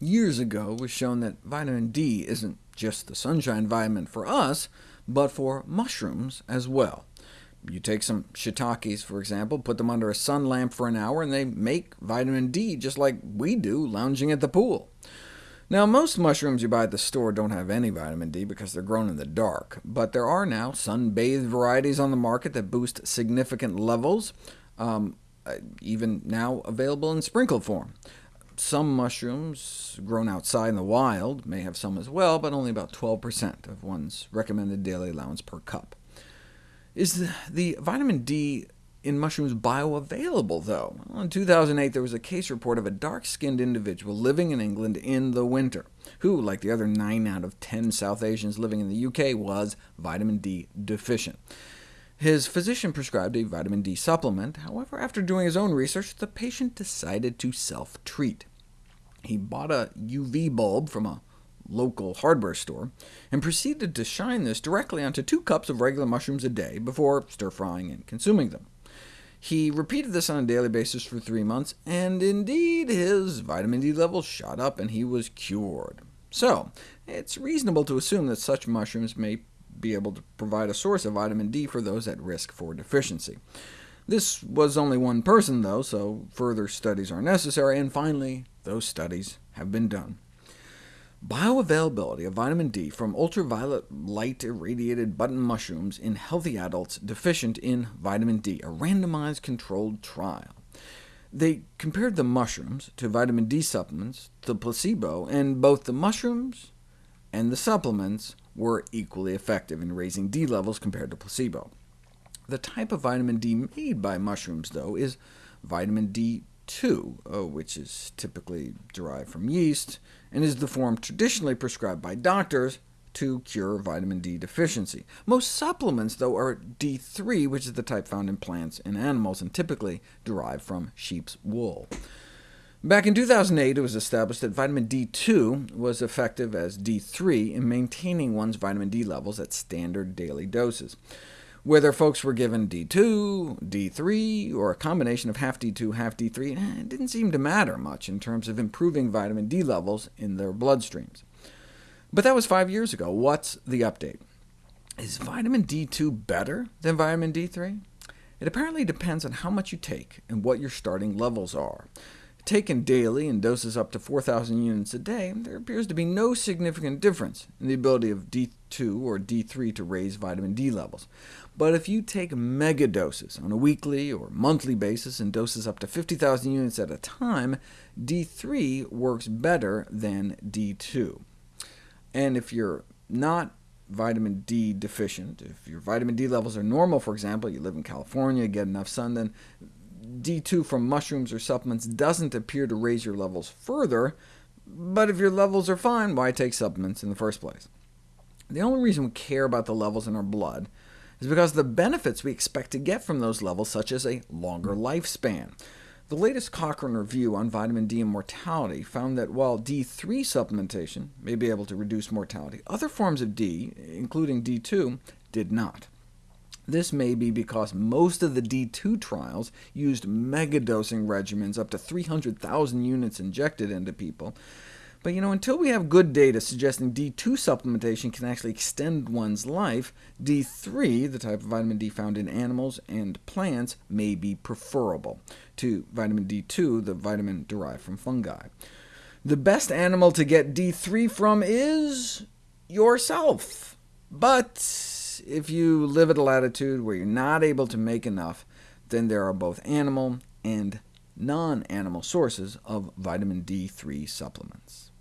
years ago was shown that vitamin D isn't just the sunshine vitamin for us, but for mushrooms as well. You take some shiitakes, for example, put them under a sun lamp for an hour, and they make vitamin D just like we do lounging at the pool. Now, most mushrooms you buy at the store don't have any vitamin D because they're grown in the dark, but there are now sun-bathed varieties on the market that boost significant levels, um, uh, even now available in sprinkle form. Some mushrooms grown outside in the wild may have some as well, but only about 12% of one's recommended daily allowance per cup. Is the, vitamin D in mushrooms bioavailable, though? Well, in 2008, there was a case report of a dark-skinned individual living in England in the winter, who, like the other 9 out of 10 South Asians living in the UK, was vitamin D deficient. His physician prescribed a vitamin D supplement. However, after doing his own research, the patient decided to self-treat. He bought a UV bulb from a local hardware store, and proceeded to shine this directly onto two cups of regular mushrooms a day before stir-frying and consuming them. He repeated this on a daily basis for three months, and indeed his vitamin D levels shot up and he was cured. So, it's reasonable to assume that such mushrooms may be able to provide a source of vitamin D for those at risk for deficiency. This was only one person, though, so further studies are necessary, and finally, those studies have been done. Bioavailability of vitamin D from ultraviolet light irradiated button mushrooms in healthy adults deficient in vitamin D, a randomized controlled trial. They compared the mushrooms to vitamin D supplements, to placebo, and both the mushrooms and the supplements were equally effective in raising D levels compared to placebo. The type of vitamin D made by mushrooms, though, is vitamin D 2, uh, which is typically derived from yeast, and is the form traditionally prescribed by doctors to cure vitamin D deficiency. Most supplements, though, are D3, which is the type found in plants and animals, and typically derived from sheep's wool. Back in 2008, it was established that vitamin D2 was effective as D3 in maintaining one's vitamin D levels at standard daily doses. Whether folks were given D2, D3, or a combination of half D2, half D3, eh, it didn't seem to matter much in terms of improving vitamin D levels in their bloodstreams. But that was five years ago. What's the update? Is vitamin D2 better than vitamin D3? It apparently depends on how much you take and what your starting levels are. Taken daily in doses up to 4,000 units a day, there appears to be no significant difference in the ability of D2 or D3 to raise vitamin D levels. But if you take megadoses on a weekly or monthly basis in doses up to 50,000 units at a time, D3 works better than D2. And if you're not vitamin D deficient, if your vitamin D levels are normal, for example, you live in California, get enough sun, then D2 from mushrooms or supplements doesn't appear to raise your levels further, but if your levels are fine, why take supplements in the first place? The only reason we care about the levels in our blood is because the benefits we expect to get from those levels, such as a longer lifespan. The latest Cochrane review on vitamin D and mortality found that while D3 supplementation may be able to reduce mortality, other forms of D, including D2, did not. This may be because most of the D2 trials used megadosing regimens up to 300,000 units injected into people. But you know, until we have good data suggesting D2 supplementation can actually extend one's life, D3, the type of vitamin D found in animals and plants, may be preferable to vitamin D2, the vitamin derived from fungi. The best animal to get D3 from is yourself. But if you live at a latitude where you're not able to make enough, then there are both animal and non-animal sources of vitamin D3 supplements.